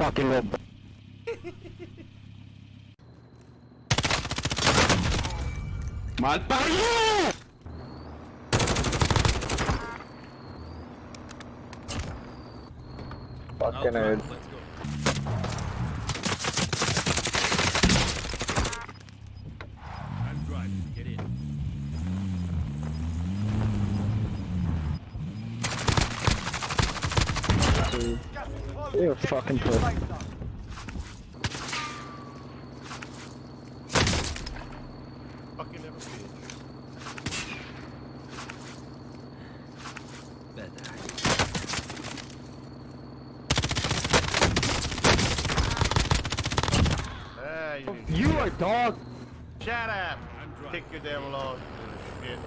fucking little. Malparido! Fucking I'll nerd. drive, Let's go. I'm driving. Get in. You fucking puss. Fucking never see Ah, you, You are dog. Shut up! I'm driving. Take your devil off. Shit.